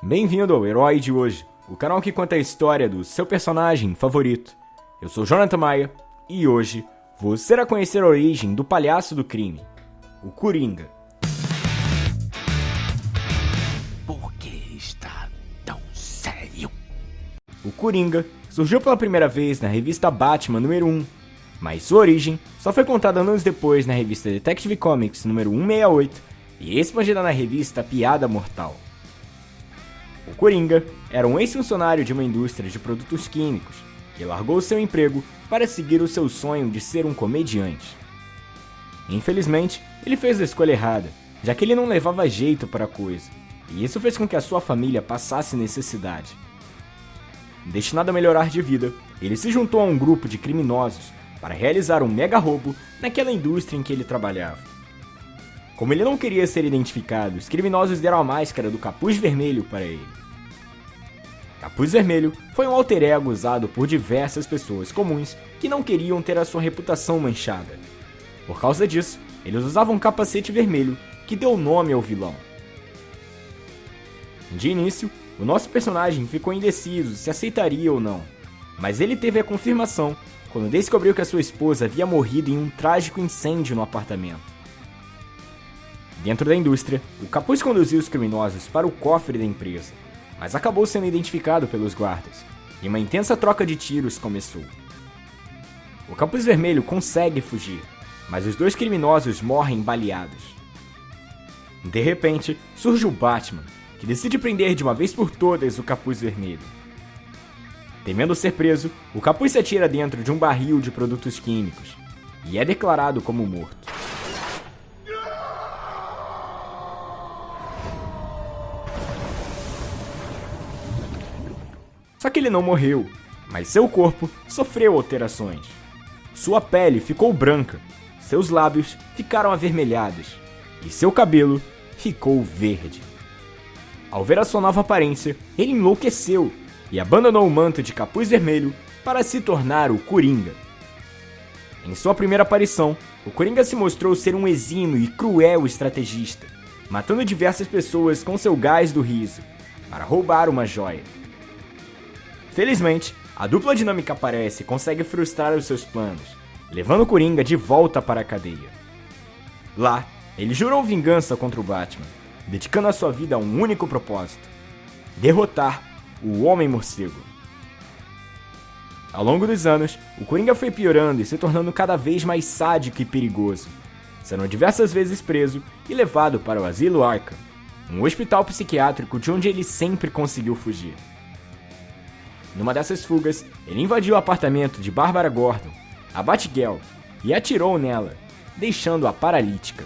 Bem-vindo ao Herói de Hoje, o canal que conta a história do seu personagem favorito. Eu sou Jonathan Maia e hoje você irá conhecer a origem do palhaço do crime, o Coringa. Por que está tão sério? O Coringa surgiu pela primeira vez na revista Batman número 1, mas sua origem só foi contada anos depois na revista Detective Comics número 168 e expandida na revista Piada Mortal. O Coringa era um ex-funcionário de uma indústria de produtos químicos que largou seu emprego para seguir o seu sonho de ser um comediante. Infelizmente, ele fez a escolha errada, já que ele não levava jeito para a coisa, e isso fez com que a sua família passasse necessidade. Destinado a melhorar de vida, ele se juntou a um grupo de criminosos para realizar um mega roubo naquela indústria em que ele trabalhava. Como ele não queria ser identificado, os criminosos deram a máscara do capuz vermelho para ele. Capuz Vermelho foi um alter ego usado por diversas pessoas comuns que não queriam ter a sua reputação manchada. Por causa disso, eles usavam um capacete vermelho que deu nome ao vilão. De início, o nosso personagem ficou indeciso se aceitaria ou não, mas ele teve a confirmação quando descobriu que a sua esposa havia morrido em um trágico incêndio no apartamento. Dentro da indústria, o capuz conduziu os criminosos para o cofre da empresa, mas acabou sendo identificado pelos guardas, e uma intensa troca de tiros começou. O capuz vermelho consegue fugir, mas os dois criminosos morrem baleados. De repente, surge o Batman, que decide prender de uma vez por todas o capuz vermelho. Temendo ser preso, o capuz se atira dentro de um barril de produtos químicos e é declarado como morto. Que ele não morreu, mas seu corpo sofreu alterações. Sua pele ficou branca, seus lábios ficaram avermelhados e seu cabelo ficou verde. Ao ver a sua nova aparência, ele enlouqueceu e abandonou o manto de capuz vermelho para se tornar o Coringa. Em sua primeira aparição, o Coringa se mostrou ser um exímio e cruel estrategista, matando diversas pessoas com seu gás do riso, para roubar uma joia. Felizmente, a dupla dinâmica aparece e consegue frustrar os seus planos, levando o Coringa de volta para a cadeia. Lá, ele jurou vingança contra o Batman, dedicando a sua vida a um único propósito: derrotar o Homem-Morcego. Ao longo dos anos, o Coringa foi piorando e se tornando cada vez mais sádico e perigoso, sendo diversas vezes preso e levado para o Asilo Arkham, um hospital psiquiátrico de onde ele sempre conseguiu fugir. Numa dessas fugas, ele invadiu o apartamento de Bárbara Gordon, a Batgirl, e atirou nela, deixando-a paralítica.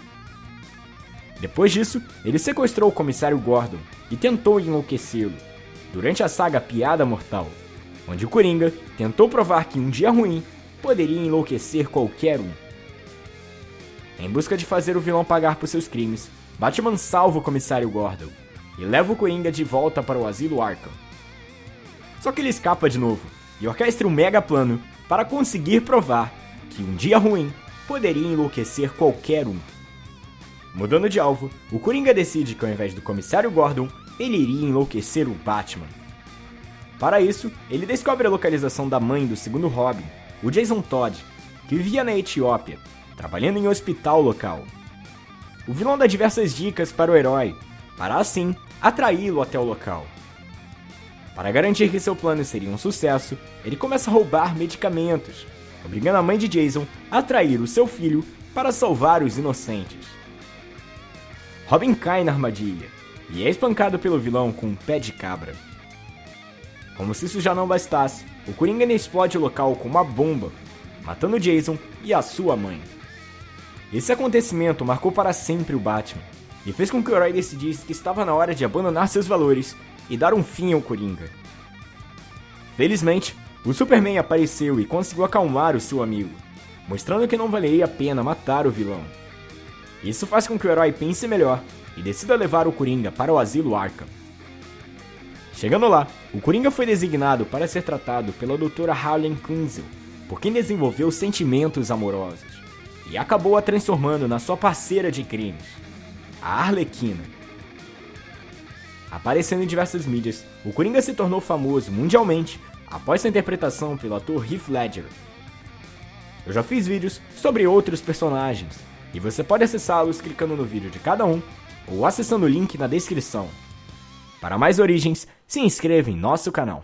Depois disso, ele sequestrou o comissário Gordon e tentou enlouquecê-lo, durante a saga Piada Mortal, onde o Coringa tentou provar que um dia ruim poderia enlouquecer qualquer um. Em busca de fazer o vilão pagar por seus crimes, Batman salva o comissário Gordon e leva o Coringa de volta para o asilo Arkham. Só que ele escapa de novo e orquestra um mega plano para conseguir provar que um dia ruim poderia enlouquecer qualquer um. Mudando de alvo, o Coringa decide que ao invés do comissário Gordon, ele iria enlouquecer o Batman. Para isso, ele descobre a localização da mãe do segundo Robin, o Jason Todd, que vivia na Etiópia, trabalhando em um hospital local. O vilão dá diversas dicas para o herói, para assim atraí-lo até o local. Para garantir que seu plano seria um sucesso, ele começa a roubar medicamentos, obrigando a mãe de Jason a atrair o seu filho para salvar os inocentes. Robin cai na armadilha e é espancado pelo vilão com um pé de cabra. Como se isso já não bastasse, o Coringa explode o local com uma bomba, matando Jason e a sua mãe. Esse acontecimento marcou para sempre o Batman e fez com que o herói decidisse que estava na hora de abandonar seus valores e dar um fim ao Coringa. Felizmente, o Superman apareceu e conseguiu acalmar o seu amigo, mostrando que não valeria a pena matar o vilão. Isso faz com que o herói pense melhor e decida levar o Coringa para o asilo Arkham. Chegando lá, o Coringa foi designado para ser tratado pela doutora Harlan Kunzel, por quem desenvolveu sentimentos amorosos, e acabou a transformando na sua parceira de crimes, a Arlequina. Aparecendo em diversas mídias, o Coringa se tornou famoso mundialmente após sua interpretação pelo ator Heath Ledger. Eu já fiz vídeos sobre outros personagens, e você pode acessá-los clicando no vídeo de cada um ou acessando o link na descrição. Para mais origens, se inscreva em nosso canal.